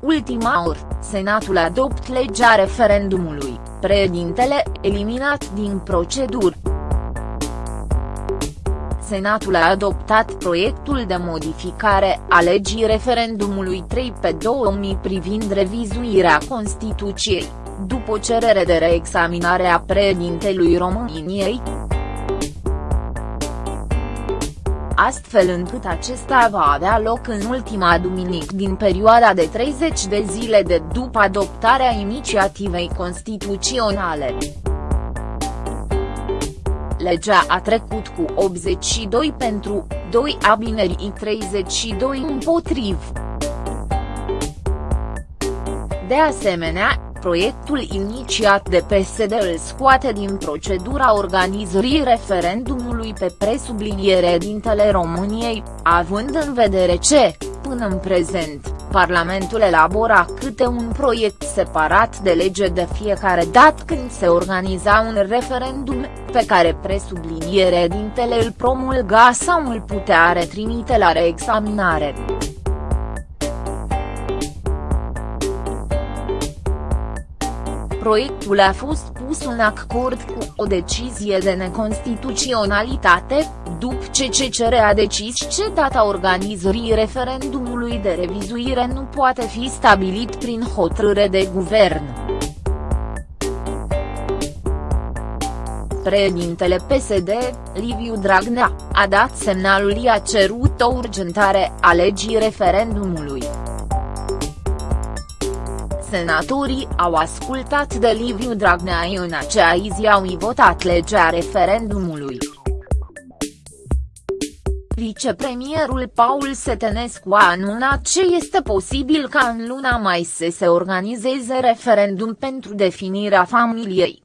ultima oră, Senatul adopt legea referendumului, președintele, eliminat din procedură. Senatul a adoptat proiectul de modificare a legii referendumului 3 pe 2000 privind revizuirea Constituției, după cerere de reexaminare a președintelui României. Astfel încât acesta va avea loc în ultima duminică din perioada de 30 de zile de după adoptarea inițiativei constituționale. Legea a trecut cu 82 pentru, 2 abineri 32 împotriv. De asemenea, proiectul inițiat de PSD îl scoate din procedura organizării referendumului pe presubliniere dintele României, având în vedere ce, până în prezent, Parlamentul elabora câte un proiect separat de lege de fiecare dat când se organiza un referendum, pe care presubliniere dintele îl promulga sau îl putea retrimite la reexaminare. Proiectul a fost pus în acord cu o decizie de neconstituționalitate, după ce CCR a decis ce data organizării referendumului de revizuire nu poate fi stabilit prin hotărâre de guvern. Președintele PSD, Liviu Dragnea, a dat semnalul i a cerut o urgentare a legii referendumului. Senatorii au ascultat de Liviu Dragnea în acea zi au votat legea referendumului. Vicepremierul Paul Setenescu a anunțat ce este posibil ca în luna mai să se organizeze referendum pentru definirea familiei.